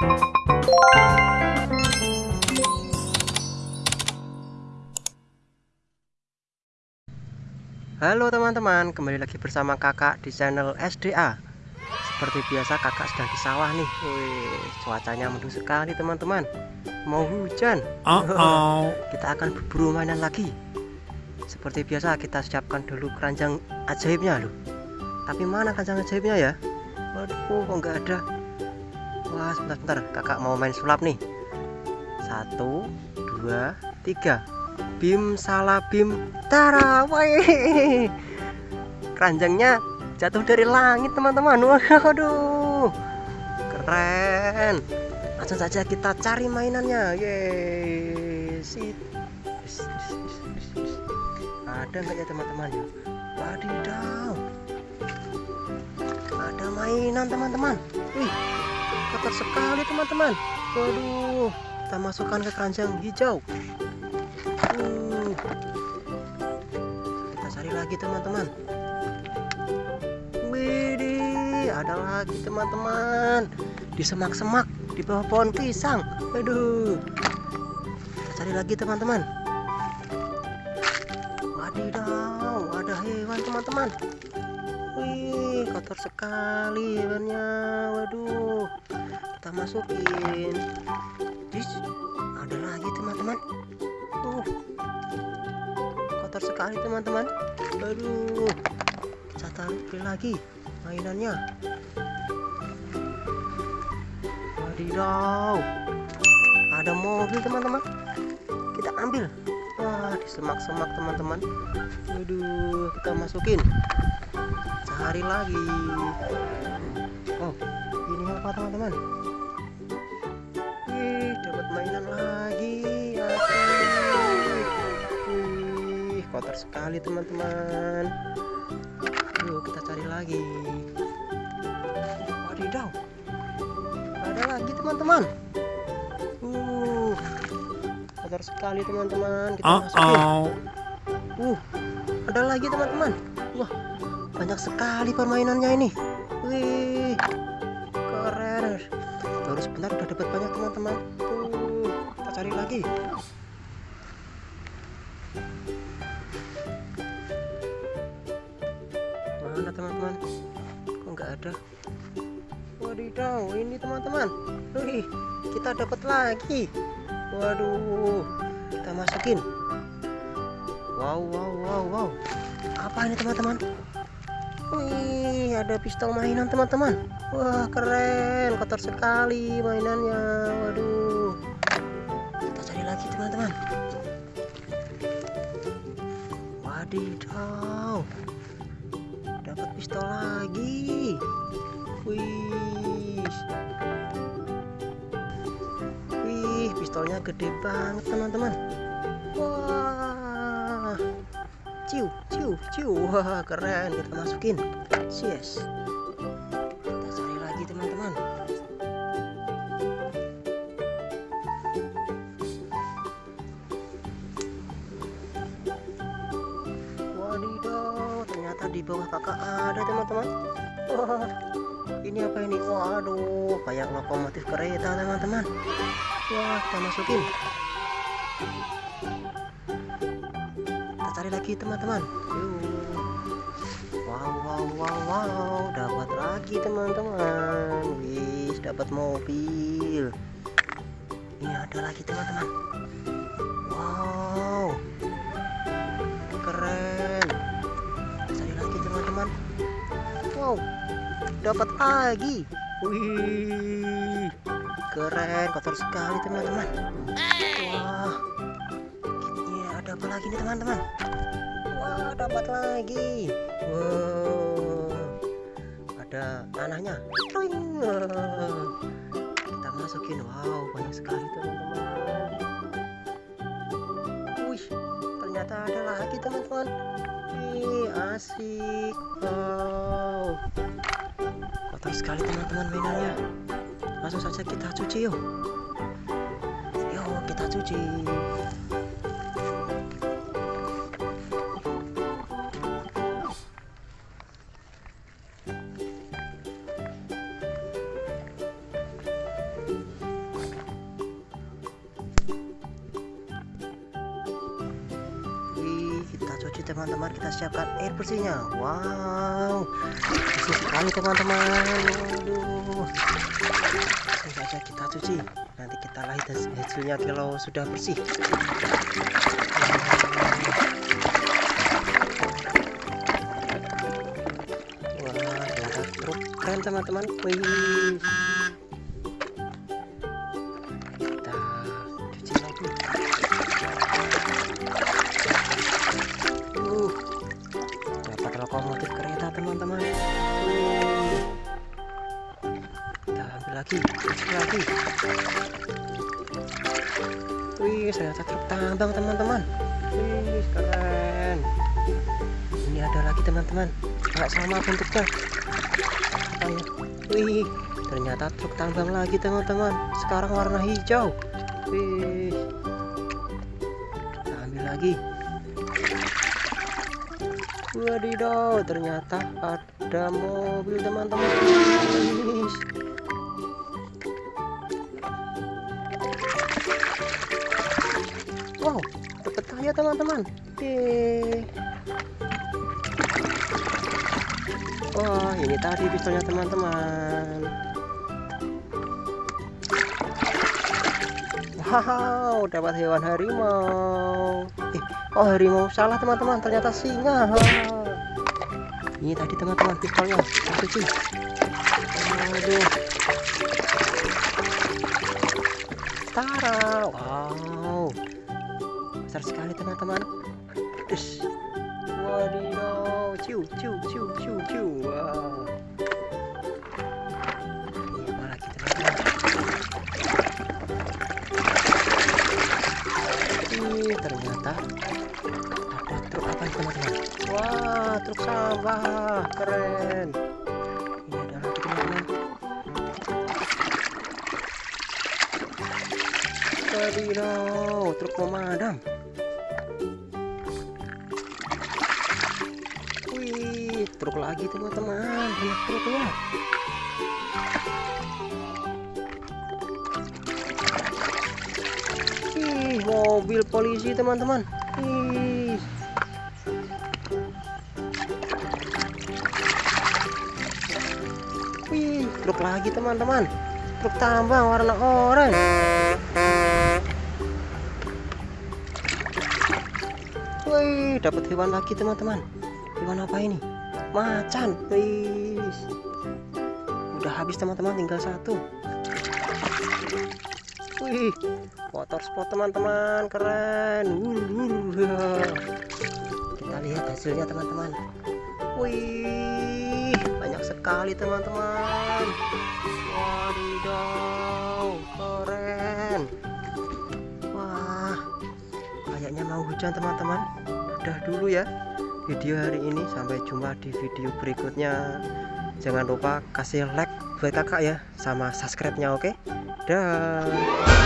Halo teman-teman, kembali lagi bersama kakak di channel SDA Seperti biasa kakak sedang di sawah nih. Wih, cuacanya mendung sekali teman-teman. Mau hujan. Uh -oh. Kita akan berburu mainan lagi. Seperti biasa kita siapkan dulu keranjang ajaibnya loh. Tapi mana keranjang ajaibnya ya? Waduh, kok nggak ada Wah, sebentar-sebentar kakak mau main sulap nih. Satu, dua, tiga. Bim salah bim tara keranjangnya jatuh dari langit teman-teman. Waduh keren. Langsung saja kita cari mainannya. Yes ada nggak ya teman-teman? Wadidaw. ada mainan teman-teman. Wih kotor sekali teman-teman. Waduh kita masukkan ke keranjang hijau. Kita cari lagi teman-teman. Widih ada lagi teman-teman. Di semak-semak di bawah pohon pisang. Aduh. Kita cari lagi teman-teman. Wadidaw ada hewan teman-teman wih kotor sekali hewannya waduh kita masukin. Dis, ada lagi teman-teman. Uh kotor sekali teman-teman. Aduh saya taruh lagi mainannya. Wadidaw ada mobil teman-teman. Kita ambil. Wah di semak-semak teman-teman. Aduh kita masukin cari lagi. Oh ini apa teman-teman? Wih dapat mainan lagi. Wih kotor sekali teman-teman. Yuk kita cari lagi. Wadidaw. Ada lagi teman-teman? Uh kotor sekali teman-teman. Kita uh masukin. -oh. uh ada lagi teman-teman banyak sekali permainannya ini. Wih keren. Baru sebentar udah dapat banyak teman-teman. Uh kita cari lagi. Mana teman-teman? Kok nggak ada? Wadidaw ini teman-teman. Wih kita dapat lagi. Waduh kita masukin. Wow wow wow wow. Apa ini teman-teman wih ada pistol mainan teman-teman. Wah keren kotor sekali mainannya. Waduh. Kita cari lagi teman-teman. Wadidaw. Dapat pistol lagi. Wih. Wih pistolnya gede banget teman-teman. Wah ciu ciu ciu. Wah keren. Kita masukin. Yes. Kita cari lagi teman-teman. Wadidaw ternyata di bawah kakak ada teman-teman. Wah ini apa ini? Waduh kayak lokomotif kereta teman-teman. Wah kita masukin lagi teman-teman. Wow wow wow wow. Dapat lagi teman-teman. Wis dapat mobil. Ini ada lagi teman-teman. Wow. Keren. Cari lagi teman-teman. Wow. Dapat lagi. Wih. Keren kotor sekali teman-teman. Wah lagi nih teman-teman. Wah dapat lagi. Wow. Ada tanahnya. Kita masukin. Wow banyak sekali teman-teman. Wih ternyata ada lagi teman-teman. Wih, asik. Wow. Kotor sekali teman-teman mainannya langsung saja kita cuci yuk. Yuk kita cuci teman-teman kita siapkan air bersihnya. Wow bersih sekali teman-teman. Langsung saja kita cuci. Nanti kita lihat hasilnya kalau sudah bersih. Wah truk keren teman-teman. Wih lagi cuci lagi. Wih ternyata truk tambang teman-teman. Wih keren. Ini ada lagi teman-teman. Nggak sama bentuknya. Apa ya? Wih ternyata truk tambang lagi teman-teman. Sekarang warna hijau. Wih. Kita ambil lagi. Wadidaw ternyata ada mobil teman-teman wow dapat kaya teman-teman. Wah, ini tadi pistolnya teman-teman. Wow, dapat hewan harimau. Eh, oh harimau salah teman-teman, ternyata singa. Ini tadi teman-teman pistolnya. Cuci. Aduh. Tara, wow. Besar sekali teman-teman. Terus. Wadidaw, ciu, ciu, ciu, ciu, ciu. Wow. Ih, ternyata ada truk apa ini teman-teman? Wah, truk sampah, keren. Ini ada lagi teman-teman. Wadidaw, truk pemadam. Truk lagi teman-teman. Banyak truknya. Ih, mobil polisi teman-teman. Truk lagi teman-teman. Truk tambang warna oranye. Wih, dapat hewan lagi teman-teman. Hewan apa ini? Macan. Wih. Udah habis teman-teman, tinggal satu. Wih, motor sport teman-teman, keren. Kita lihat hasilnya teman-teman. Wih, banyak sekali teman-teman. Wadidaw, keren. Wah, kayaknya mau hujan teman-teman. Udah dulu ya video hari ini. Sampai jumpa di video berikutnya. Jangan lupa kasih like buat kakak ya, sama subscribe-nya, oke? Dah.